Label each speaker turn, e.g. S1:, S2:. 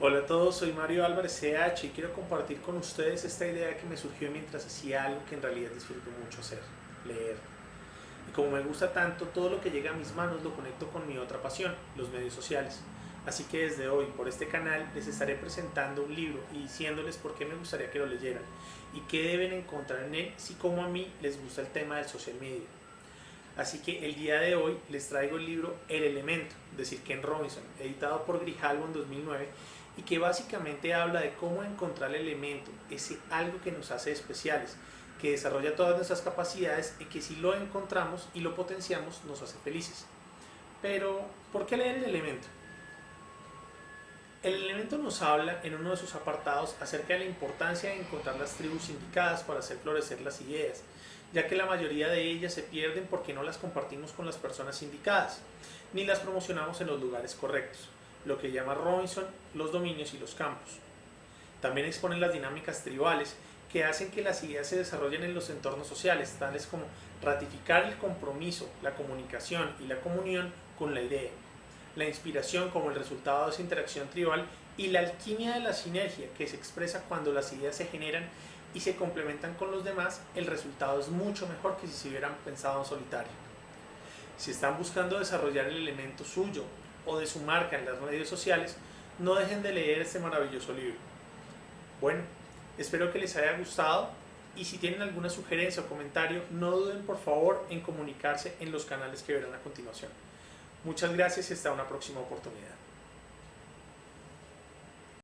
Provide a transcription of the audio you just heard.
S1: Hola a todos, soy Mario Álvarez CH y quiero compartir con ustedes esta idea que me surgió mientras hacía algo que en realidad disfruto mucho hacer, leer. Y como me gusta tanto, todo lo que llega a mis manos lo conecto con mi otra pasión, los medios sociales. Así que desde hoy, por este canal, les estaré presentando un libro y diciéndoles por qué me gustaría que lo leyeran y qué deben encontrar en él si como a mí les gusta el tema del social media. Así que el día de hoy les traigo el libro El Elemento, de Ken Robinson, editado por Grijalbo en 2009 y que básicamente habla de cómo encontrar el elemento, ese algo que nos hace especiales, que desarrolla todas nuestras capacidades y que si lo encontramos y lo potenciamos nos hace felices. Pero, ¿por qué leer el elemento? El elemento nos habla en uno de sus apartados acerca de la importancia de encontrar las tribus indicadas para hacer florecer las ideas, ya que la mayoría de ellas se pierden porque no las compartimos con las personas indicadas, ni las promocionamos en los lugares correctos lo que llama Robinson los dominios y los campos. También exponen las dinámicas tribales que hacen que las ideas se desarrollen en los entornos sociales, tales como ratificar el compromiso, la comunicación y la comunión con la idea, la inspiración como el resultado de esa interacción tribal y la alquimia de la sinergia que se expresa cuando las ideas se generan y se complementan con los demás, el resultado es mucho mejor que si se hubieran pensado en solitario. Si están buscando desarrollar el elemento suyo o de su marca en las redes sociales, no dejen de leer este maravilloso libro. Bueno, espero que les haya gustado y si tienen alguna sugerencia o comentario, no duden por favor en comunicarse en los canales que verán a continuación. Muchas gracias y hasta una próxima oportunidad.